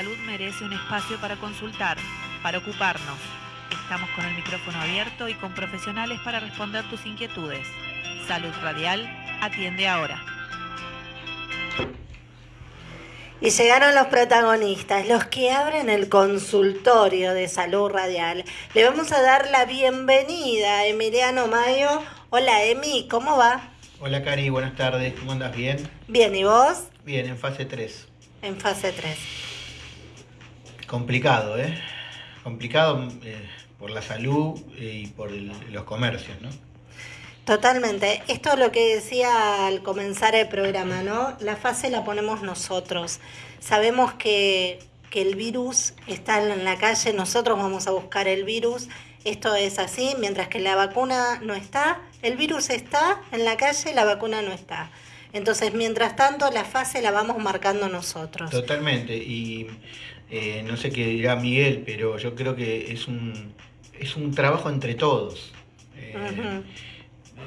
salud merece un espacio para consultar, para ocuparnos. Estamos con el micrófono abierto y con profesionales para responder tus inquietudes. Salud Radial atiende ahora. Y llegaron los protagonistas, los que abren el consultorio de salud radial. Le vamos a dar la bienvenida a Emiliano Mayo. Hola Emi, ¿cómo va? Hola Cari, buenas tardes, ¿cómo andas? ¿Bien? Bien, ¿y vos? Bien, en fase 3. En fase 3. Complicado, ¿eh? Complicado eh, por la salud eh, y por el- los comercios, ¿no? Totalmente. Esto es lo que decía al comenzar el programa, ¿no? La fase la ponemos nosotros. Sabemos que, que el virus está en la calle, nosotros vamos a buscar el virus. Esto es así, mientras que la vacuna no está, el virus está en la calle, la vacuna no está. Entonces, mientras tanto, la fase la vamos marcando nosotros. Totalmente, y eh, no sé qué dirá Miguel, pero yo creo que es un, es un trabajo entre todos. Eh.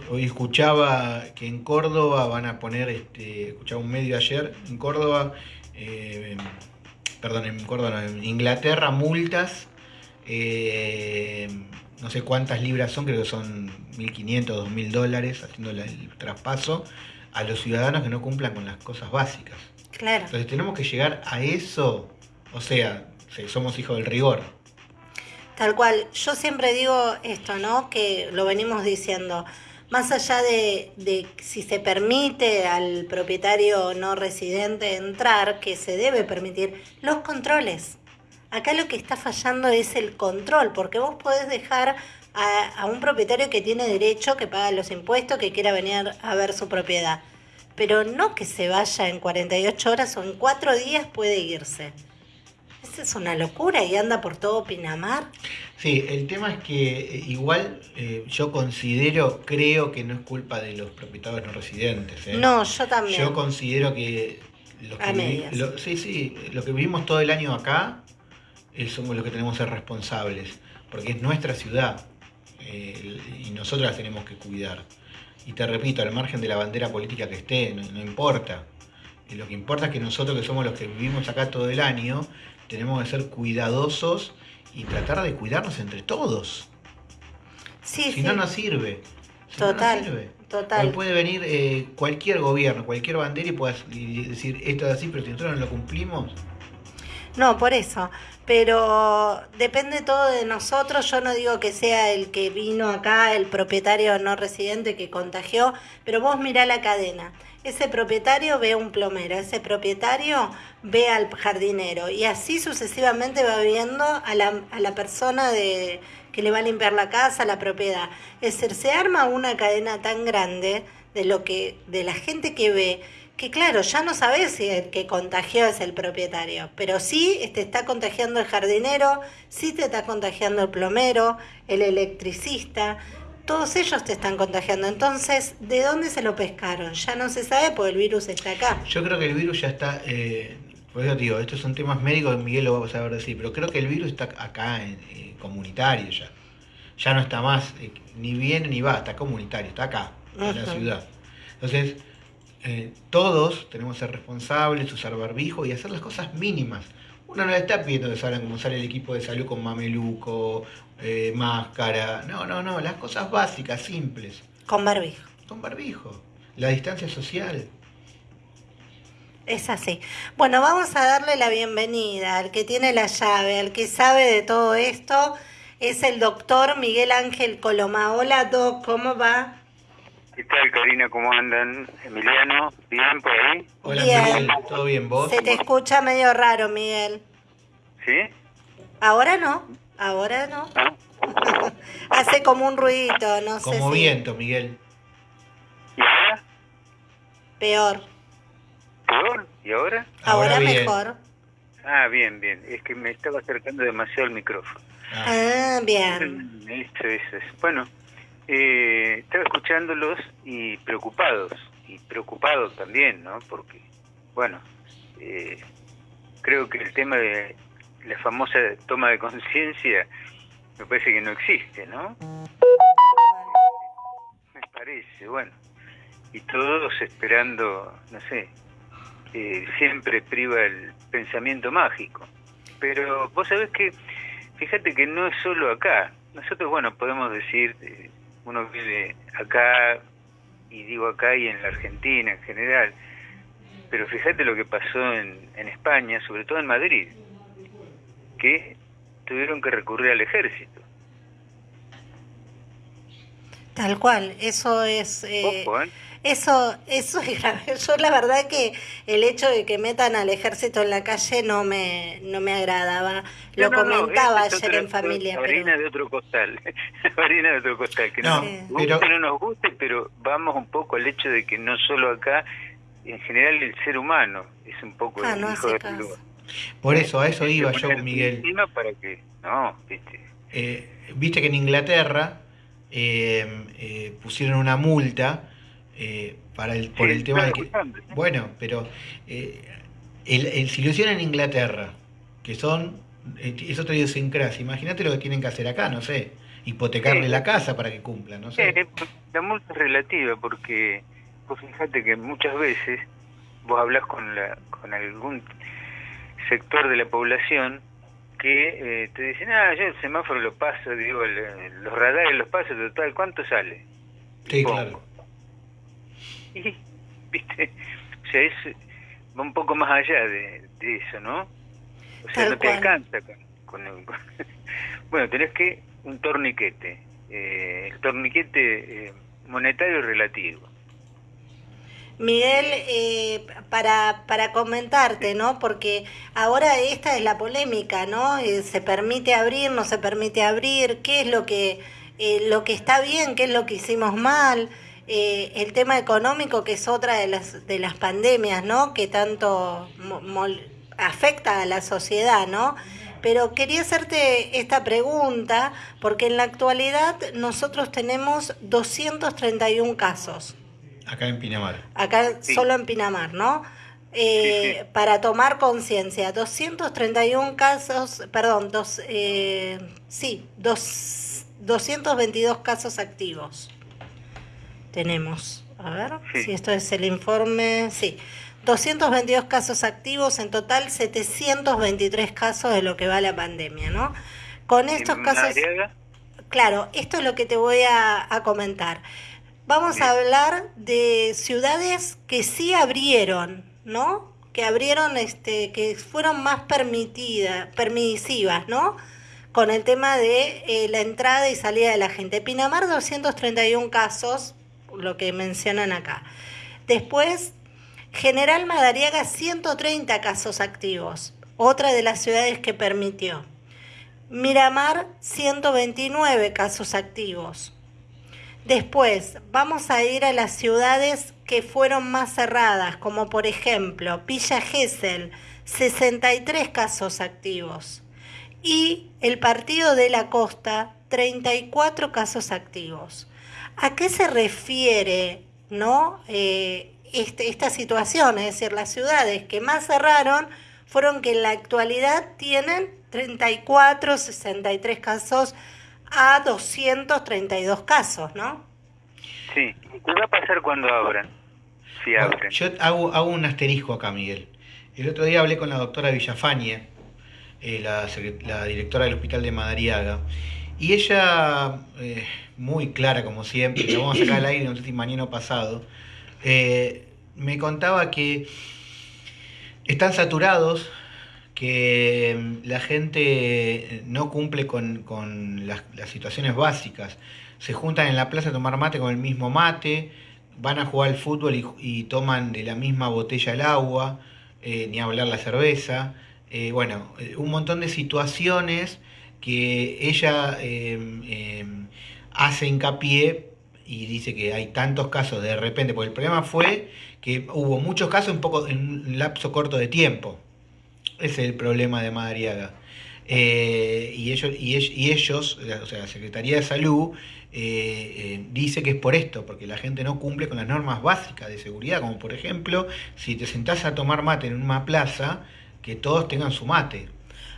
Hoy escuchaba que en Córdoba van a poner, este, escuchaba un medio ayer, en Córdoba, eh, perdón, en Córdoba, en Inglaterra, multas, no sé cuántas libras son, creo que son 1.500, 2.000 dólares, haciendo el traspaso a los ciudadanos que no cumplan con las cosas básicas. Claro. Entonces tenemos que llegar a eso, o sea, somos hijos del rigor. Tal cual, yo siempre digo esto, ¿no? Que lo venimos diciendo, más allá de, de si se permite al propietario no residente entrar, que se debe permitir, los controles. Acá lo que está fallando es el control, porque vos podés dejar a, a un propietario que tiene derecho, que paga los impuestos, que quiera venir a ver su propiedad, pero no que se vaya en 48 horas o en 4 días puede irse. Esa es una locura y anda por todo Pinamar. Sí, el tema es que eh, igual eh, yo considero, creo que no es culpa de los propietarios no residentes. ¿eh? No, yo también. Yo considero que, los que A vivi- medias. lo- sí, sí, lo que vivimos todo el año acá eh, somos los que tenemos que ser responsables, porque es nuestra ciudad y nosotros la tenemos que cuidar. Y te repito, al margen de la bandera política que esté, no, no importa. Y lo que importa es que nosotros que somos los que vivimos acá todo el año, tenemos que ser cuidadosos y tratar de cuidarnos entre todos. Sí, Si sí. no, no sirve. Si no, no total, sirve. total. Hoy puede venir eh, cualquier gobierno, cualquier bandera y, puedas- decir esto es así, pero si nosotros no lo cumplimos, No, por eso. Pero depende todo de nosotros. Yo no digo que sea el que vino acá, el propietario no residente que contagió, pero vos mirá la cadena. Ese propietario ve a un plomero, ese propietario ve al jardinero y así sucesivamente va viendo a la, a la persona de, que le va a limpiar la casa, la propiedad. Es decir, se arma una cadena tan grande de lo que de la gente que ve que claro, ya no sabes si el que contagió es el propietario, pero sí te está contagiando el jardinero, sí te está contagiando el plomero, el electricista, todos ellos te están contagiando. Entonces, ¿de dónde se lo pescaron? Ya no se sabe porque el virus está acá. yo creo que el virus ya está, eh, por eso digo, estos son temas médicos, Miguel lo va a saber decir, pero creo que el virus está acá, en, eh, comunitario ya. Ya no está más, eh, ni viene ni va, está comunitario, está acá, en la ciudad. Entonces, eh, todos tenemos que ser responsables, usar barbijo y hacer las cosas mínimas. Uno no le está pidiendo que salgan como sale el equipo de salud con mameluco, eh, máscara. No, no, no, las cosas básicas, simples. Con barbijo. Con barbijo. La distancia social. Es así. Bueno, vamos a darle la bienvenida al que tiene la llave, al que sabe de todo esto. Es el doctor Miguel Ángel Coloma. Hola, Doc, ¿cómo va? ¿Qué tal, Karina? ¿Cómo andan? Emiliano, ¿bien por ahí? Hola Bien. Miguel, ¿todo bien vos? Se te escucha medio raro, Miguel. ¿Sí? Ahora no, ahora no. ¿Ah? Hace como un ruidito, no sé Como si viento, Miguel. ¿Y ahora? peor. ¿Peor? ¿Y ahora? Ahora, mejor. Ah, bien, bien. Es que me estaba acercando demasiado al micrófono. Ah, Ah, bien. Esto, eso es. Bueno, eh, estaba escuchándolos y preocupados. Y preocupados también, ¿no? Porque, bueno, eh, creo que el tema de la famosa toma de conciencia me parece que no existe, ¿no? Me parece, bueno. Y todos esperando, no sé, eh, siempre priva el pensamiento mágico. pero vos sabés que, fíjate que no es solo acá. Nosotros, bueno, podemos decir, eh, uno vive acá, y digo acá y en la Argentina en general, pero fíjate lo que pasó en, en España, sobre todo en Madrid, que tuvieron que recurrir al ejército. Tal cual, eso es... Eh, Ojo, ¿eh? Eso, eso es grave. Yo la verdad que el hecho de que metan al ejército en la calle no me, no me agradaba. Lo No, no, no, comentaba es ayer otra- en familia. Harina Pero, de otro costal. harina de otro costal. Que No, no, nos pero- guste, no nos guste, pero vamos un poco al hecho de que no solo acá, en general el ser humano es un poco ah, el no hijo hace de caso. Lua. Por eso, a eso iba yo, Miguel. para que, no, viste. Eh, Viste que en Inglaterra eh, eh, pusieron una multa eh, para el, por Sí, el tema de que... Bueno, pero eh, el, el- si lo hicieron en Inglaterra, que son... es otra idiosincrasia, imagínate lo que tienen que hacer acá, no sé. Hipotecarle Sí. la casa para que cumplan, no sé. Eh, la multa es relativa porque vos fíjate que muchas veces vos hablas con, la, con algún sector de la población que eh, te dicen, ah, yo el semáforo lo paso, digo, el- los radares los paso, total, ¿cuánto sale? Sí, Pongo. claro. Y, viste, o sea, es, va un poco más allá de, de eso, ¿no? O sea, Tal no te cual. alcanza con, con el- con- bueno, tenés que un torniquete, eh, el torniquete eh, monetario relativo. Miguel, eh, para, para comentarte, ¿no? Porque ahora esta es la polémica, ¿no? Eh, ¿Se permite abrir, no se permite abrir? ¿Qué es lo que, eh, lo que está bien, qué es lo que hicimos mal? Eh, el tema económico, que es otra de las, de las pandemias, ¿no? Que tanto afecta a la sociedad, ¿no? Pero quería hacerte esta pregunta, porque en la actualidad nosotros tenemos 231 casos Acá en Pinamar. acá Sí. solo en Pinamar, ¿no? Eh, Sí, sí. Para tomar conciencia, 231 casos, perdón, dos, eh, sí, dos, 222 casos activos tenemos. A ver Sí. si esto es el informe, sí. 222 casos activos, en total 723 casos de lo que va la pandemia, ¿no? Con estos En casos... Claro, esto es lo que te voy a, a comentar. Vamos a hablar de ciudades que sí abrieron, ¿no? Que abrieron, este, que fueron más permitidas, permisivas, ¿no? Con el tema de eh, la entrada y salida de la gente. Pinamar 231 casos, lo que mencionan acá. Después, General Madariaga 130 casos activos, otra de las ciudades que permitió. Miramar, 129 casos activos. Después, vamos a ir a las ciudades que fueron más cerradas, como por ejemplo Villa Gesell, 63 casos activos. Y el Partido de la Costa, 34 casos activos. ¿A qué se refiere no? Eh, este- esta situación? Es decir, las ciudades que más cerraron fueron que en la actualidad tienen 34, 63 casos a 232 casos, ¿no? sí. ¿Qué va a pasar cuando abran? Si Bueno, abren. yo hago, hago un asterisco acá, Miguel. El otro día hablé con la doctora Villafañe, eh, la, directora del Hospital de Madariaga, y ella, eh, muy clara como siempre, la vamos a sacar al aire, no sé si mañana o pasado, eh, me contaba que están saturados, que mm, la gente no cumple con, con las, las situaciones básicas. Se juntan en la plaza a tomar mate con el mismo mate, van a jugar al fútbol y, y toman de la misma botella el agua, eh, ni hablar la cerveza. Eh, bueno, eh, un montón de situaciones que ella eh, eh, hace hincapié y dice que hay tantos casos de repente, porque el problema fue que hubo muchos casos en, poco, en un lapso corto de tiempo. Es el problema de Madariaga. Eh, y, ellos, y, y ellos, o sea, la Secretaría de Salud, eh, eh, dice que es por esto, porque la gente no cumple con las normas básicas de seguridad, como por ejemplo, si te sentás a tomar mate en una plaza, que todos tengan su mate.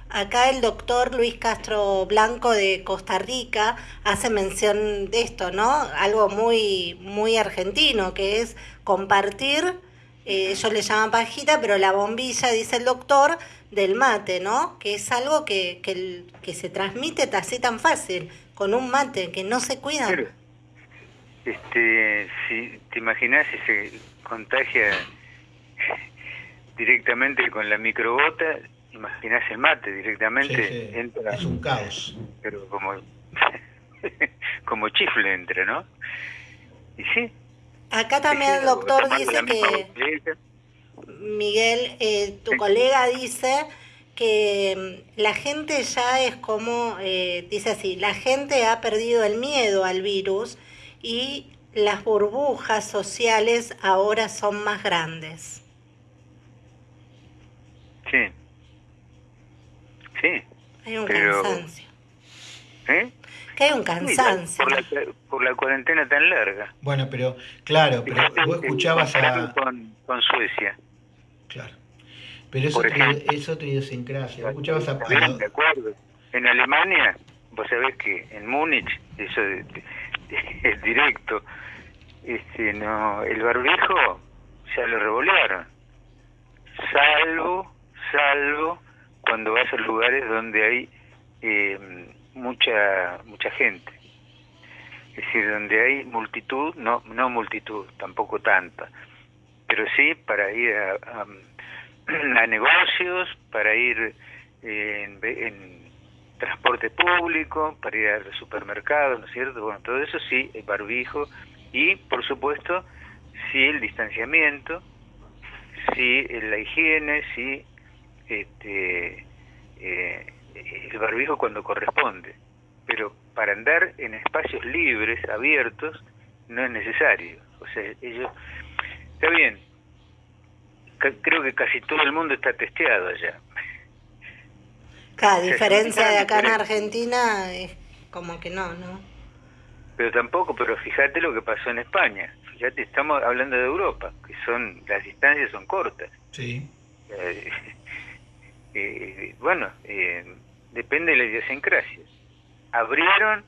Acá el doctor Luis Castro Blanco de Costa Rica hace mención de esto, ¿no? Algo muy, muy argentino, que es compartir eh, ellos le llaman pajita, pero la bombilla, dice el doctor, del mate, ¿no? Que es algo que, que, que se transmite así tan fácil, con un mate, que no se cuidan. este, si te imaginas si se contagia directamente con la microbota, imaginás el mate directamente, entra... Es un caos. Pero como, como chifle entra, ¿no? Y sí. Acá también el doctor dice que... Miguel, eh, tu colega dice que mm, la gente ya es como, eh, dice así, la gente ha perdido el miedo al virus y las burbujas sociales ahora son más grandes. Sí. Sí. Hay un cansancio. ¿Eh? Que hay un cansancio. por, la, por, la, cuarentena tan larga. Bueno, pero, claro, pero vos escuchabas a... Con, con Suecia. Claro. Pero eso es otra idiosincrasia. Vos escuchabas a... de acuerdo. En Alemania, vos sabés que en Múnich, eso es directo, este, no, el barbijo ya lo revolearon. Salvo, salvo cuando vas a lugares donde hay eh, mucha mucha gente. Es decir, donde hay multitud, no no multitud, tampoco tanta, pero sí para ir a, a, negocios, para ir en, en, transporte público, para ir al supermercado, ¿no es cierto? Bueno, todo eso sí, el barbijo y, por supuesto, sí el distanciamiento, sí la higiene, sí este, eh, el barbijo cuando corresponde, pero para andar en espacios libres, abiertos, no es necesario. O sea, ellos, está bien, creo que casi todo el mundo está testeado allá. Cada diferencia de acá en Argentina es como que no, ¿no? Pero tampoco, pero fíjate lo que pasó en España. Fíjate, estamos hablando de Europa, que son las distancias son cortas. Sí. Eh, eh, bueno, eh, depende de la idiosincrasia. Abrieron,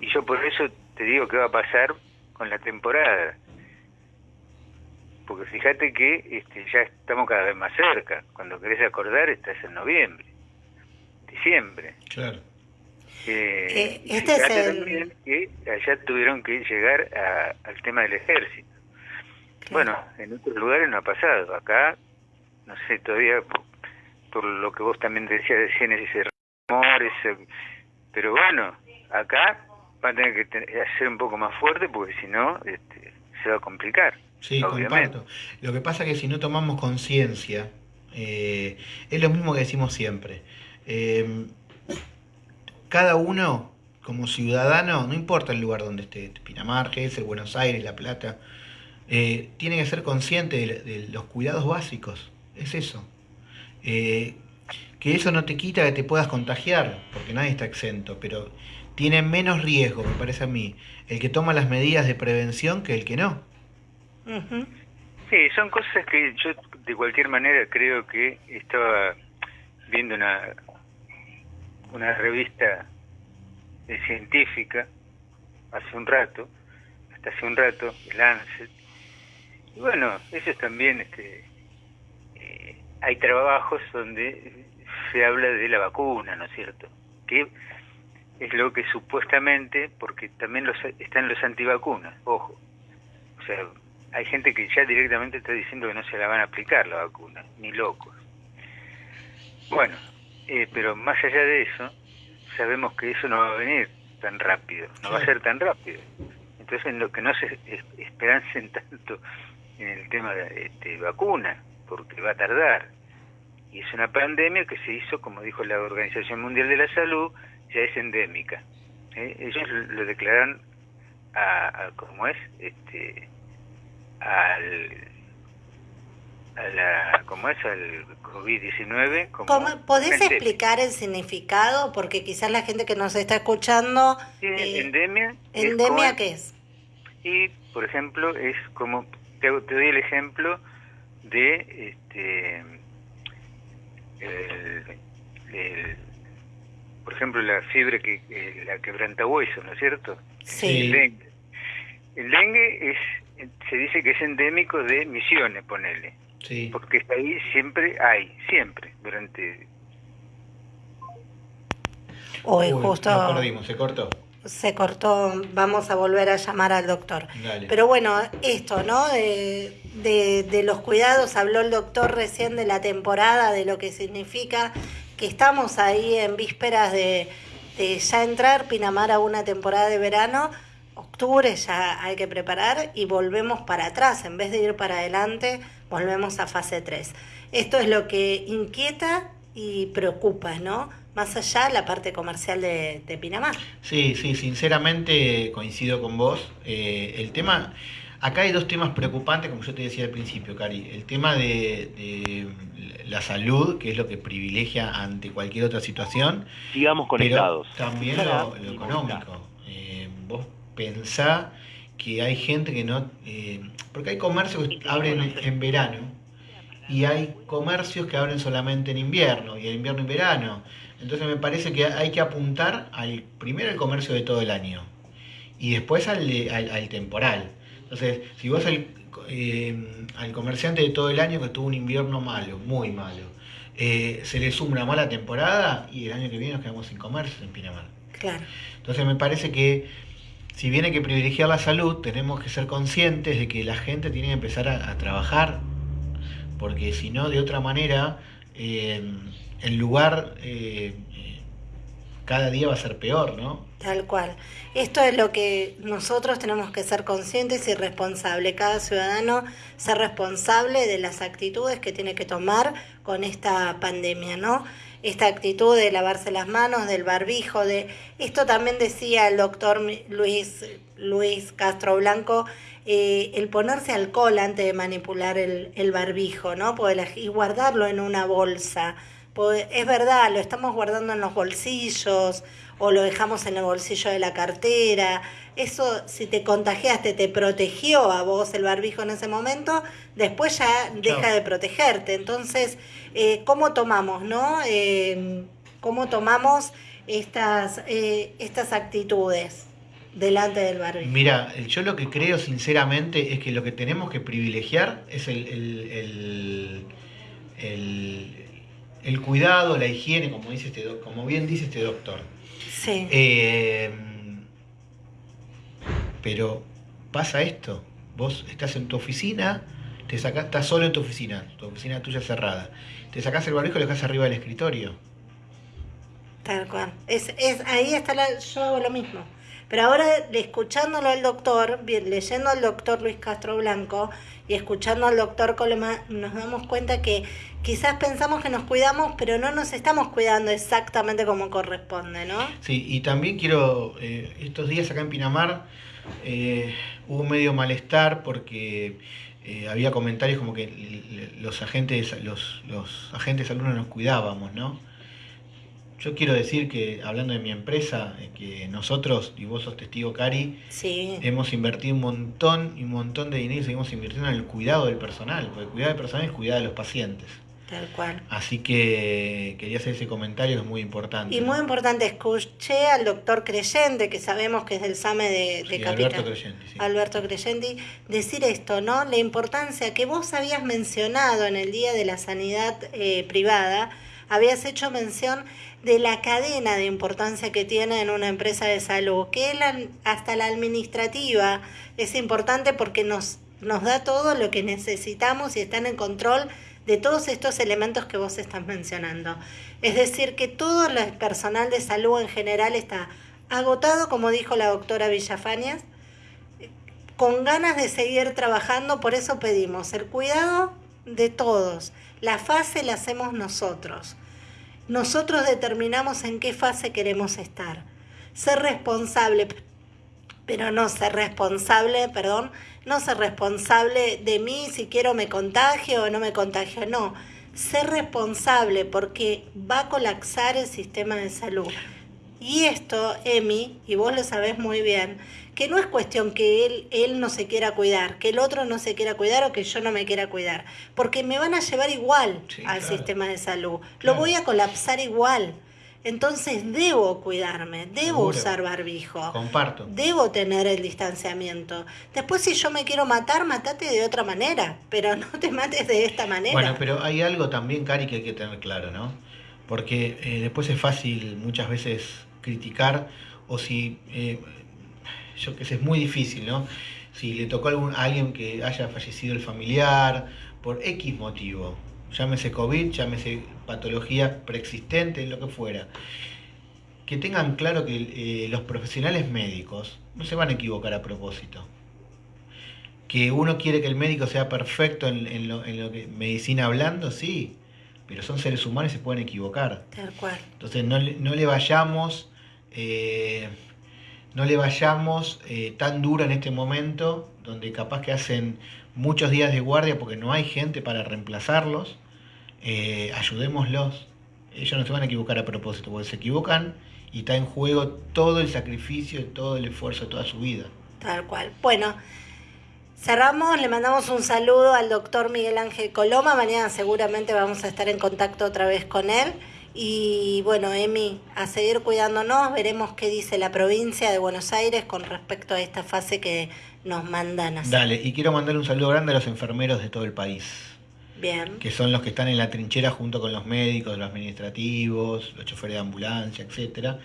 y yo por eso te digo qué va a pasar con la temporada. Porque fíjate que este, ya estamos cada vez más cerca. Cuando querés acordar, estás en noviembre, diciembre. Claro. Eh, este es el... que allá tuvieron que llegar al tema del ejército. Bueno, en otros lugares no ha pasado. Acá, no sé, todavía por lo que vos también decías decían ese rumor, ese, pero bueno, acá va a tener que ser un poco más fuerte porque si no este, se va a complicar. Sí, comparto. Lo que pasa es que si no tomamos conciencia, eh, es lo mismo que decimos siempre. Eh, cada uno, como ciudadano, no importa el lugar donde esté, Pinamar, el Buenos Aires, La Plata, eh, tiene que ser consciente de los cuidados básicos. Es eso. Eh, que eso no te quita que te puedas contagiar, porque nadie está exento, pero tiene menos riesgo, me parece a mí, el que toma las medidas de prevención que el que no. Sí, son cosas que yo de cualquier manera creo que estaba viendo una, una revista científica hace un rato, hasta hace un rato, el Lancet, y bueno, ellos también este, hay trabajos donde se habla de la vacuna, ¿no es cierto? Que es lo que supuestamente, porque también los, están los antivacunas, ojo. O sea, hay gente que ya directamente está diciendo que no se la van a aplicar la vacuna, ni locos. Bueno, eh, pero más allá de eso, sabemos que eso no va a venir tan rápido, no va a ser tan rápido. Entonces, en lo que no se esperancen tanto en el tema de este, vacuna, porque va a tardar. Y es una pandemia que se hizo, como dijo la Organización Mundial de la Salud, ya es endémica. ¿eh? Ellos lo declaran a, ¿cómo es? Este, al, a la, ¿cómo es? Al COVID-19. Como ¿Podés explicar el significado? Porque quizás la gente que nos está escuchando... Eh, endemia. ¿Endemia qué es? Y, por ejemplo, es como, te, te doy el ejemplo de este el, por ejemplo la fiebre que la quebranta hueso no es cierto sí el dengue el dengue es se dice que es endémico de Misiones, ponele. Sí. Porque ahí siempre hay, siempre, durante... Hoy Uy, justo Nos perdimos, se cortó. Se cortó, vamos a volver a llamar al doctor. Dale. Pero bueno, esto, ¿no? De, de, de los cuidados, habló el doctor recién de la temporada, de lo que significa que estamos ahí en vísperas de, de ya entrar Pinamar a una temporada de verano. Octubre ya hay que preparar y volvemos para atrás. En vez de ir para adelante, volvemos a fase 3. Esto es lo que inquieta y preocupa, ¿no? Más allá de la parte comercial de, de Pinamar. Sí, sí, sinceramente coincido con vos. Eh, el tema, acá hay dos temas preocupantes, como yo te decía al principio, Cari. El tema de, de la salud, que es lo que privilegia ante cualquier otra situación, Sigamos conectados. pero también lo, lo económico. Eh, vos pensá que hay gente que no... eh, porque hay comercios que abren en, en verano y hay comercios que abren solamente en invierno, y en invierno y verano. Entonces me parece que hay que apuntar al primero el comercio de todo el año y después al, al, al temporal. Entonces, si vos al, eh, al comerciante de todo el año que tuvo un invierno malo, muy malo, eh, se le suma una mala temporada y el año que viene nos quedamos sin comercio en Pinamar. Claro. Entonces me parece que si bien hay que privilegiar la salud, tenemos que ser conscientes de que la gente tiene que empezar a, a trabajar, porque si no, de otra manera, eh, el lugar eh, eh, cada día va a ser peor, ¿no? Tal cual. Esto es lo que nosotros tenemos que ser conscientes y responsables. Cada ciudadano ser responsable de las actitudes que tiene que tomar con esta pandemia, ¿no? Esta actitud de lavarse las manos, del barbijo, de esto también decía el doctor Luis Luis Castro Blanco, eh, el ponerse alcohol antes de manipular el, el barbijo, ¿no? Poder- y guardarlo en una bolsa. Es verdad, lo estamos guardando en los bolsillos o lo dejamos en el bolsillo de la cartera. Eso, si te contagiaste, te protegió a vos el barbijo en ese momento, después ya deja de protegerte. Entonces, eh, ¿cómo tomamos, no? Eh, ¿Cómo tomamos estas, estas actitudes delante del barbijo? Mira, yo lo que creo sinceramente es que lo que tenemos que privilegiar es el, el, el, el- el cuidado, la higiene, como, dice este, como bien dice este doctor. Sí, Eh, pero pasa esto, vos estás en tu oficina, te sacás, estás solo en tu oficina, tu oficina tuya cerrada, te sacás el barbijo y lo dejás arriba del escritorio. tal cual. Es, es, ahí está la, yo hago lo mismo. Pero ahora, escuchándolo al doctor, leyendo al doctor Luis Castro Blanco y escuchando al doctor Colema, nos damos cuenta que quizás pensamos que nos cuidamos, pero no nos estamos cuidando exactamente como corresponde, ¿no? Sí, y también quiero, eh, estos días acá en Pinamar eh, hubo medio malestar porque eh, había comentarios como que los agentes, los, los agentes alumnos nos cuidábamos, ¿no? Yo quiero decir que, hablando de mi empresa, eh, que nosotros, y vos sos testigo, Cari, Sí, hemos invertido un montón y un montón de dinero y seguimos invirtiendo en el cuidado del personal, porque el cuidado del personal es cuidar de los pacientes. tal cual. Así que quería hacer ese comentario que es muy importante. Y ¿no? muy importante, escuché al doctor Creyente, que sabemos que es del SAME de, de Sí. Alberto Creyente, sí. Alberto Creyenti, decir esto, ¿no? La importancia que vos habías mencionado en el Día de la Sanidad eh, Privada, habías hecho mención de la cadena de importancia que tiene en una empresa de salud, que hasta la administrativa es importante porque nos, nos da todo lo que necesitamos y están en control de todos estos elementos que vos estás mencionando. Es decir, que todo el personal de salud en general está agotado, como dijo la doctora Villafañas, con ganas de seguir trabajando, por eso pedimos el cuidado de todos. La fase la hacemos nosotros. Nosotros determinamos en qué fase queremos estar. Ser responsable, pero no ser responsable, perdón, no ser responsable de mí si quiero me contagio o no me contagio, no. Ser responsable porque va a colapsar el sistema de salud. Y esto, Emi, y vos lo sabés muy bien, que no es cuestión que él, él no se quiera cuidar, que el otro no se quiera cuidar o que yo no me quiera cuidar, porque me van a llevar igual Sí, al claro. sistema de salud. Lo voy a colapsar igual. Entonces debo cuidarme, debo Seguro. usar barbijo. Comparto. Debo tener el distanciamiento. Después, si yo me quiero matar, matate de otra manera, pero no te mates de esta manera. Bueno, pero hay algo también, Cari, que hay que tener claro, ¿no? Porque eh, después es fácil muchas veces criticar o si, eh, yo que sé, es muy difícil, ¿no? Si le tocó a, algún- a alguien que haya fallecido el familiar por X motivo, llámese COVID, llámese patología preexistente, lo que fuera, que tengan claro que eh, los profesionales médicos no se van a equivocar a propósito que uno quiere que el médico sea perfecto en, en lo, en lo que medicina hablando, sí, pero son seres humanos y se pueden equivocar. Tal cual. Entonces no, no le vayamos, eh, no le vayamos eh, tan duro en este momento, donde capaz que hacen muchos días de guardia porque no hay gente para reemplazarlos. Eh, ayudémoslos. Ellos no se van a equivocar a propósito, porque se equivocan y está en juego todo el sacrificio, todo el esfuerzo, toda su vida. Tal cual. Bueno, cerramos, le mandamos un saludo al doctor Miguel Ángel Coloma. Mañana seguramente vamos a estar en contacto otra vez con él. Y bueno, Emi, a seguir cuidándonos, veremos qué dice la provincia de Buenos Aires con respecto a esta fase que nos mandan hacer. Dale, y quiero mandar un saludo grande a los enfermeros de todo el país. Bien, que son los que están en la trinchera junto con los médicos, los administrativos, los choferes de ambulancia, etcétera.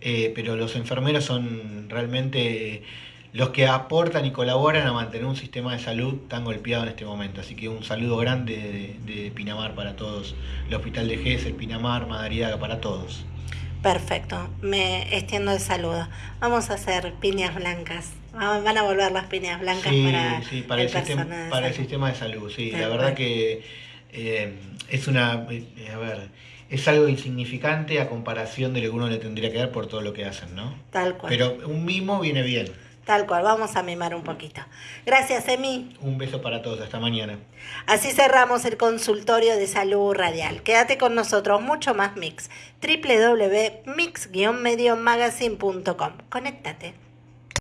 Eh, pero los enfermeros son realmente los que aportan y colaboran a mantener un sistema de salud tan golpeado en este momento. Así que un saludo grande de, de Pinamar para todos, el Hospital de Gesell, Pinamar, Madariaga, para todos. perfecto. Me extiendo el saludo. Vamos a hacer piñas blancas. Va- Van a volver las piñas blancas Sí, para, sí, para, el, sistema, para el salud. sistema de salud, sí. La verdad que eh, es una, eh, a ver, es algo insignificante a comparación de lo que uno le tendría que dar por todo lo que hacen, ¿no? Tal cual. Pero un mimo viene bien. Tal cual, vamos a mimar un poquito. Gracias, Emi. Un beso para todos, hasta mañana. Así cerramos el consultorio de salud radial. Quédate con nosotros, mucho más mix. www.mix-mediomagazine.com. Conéctate.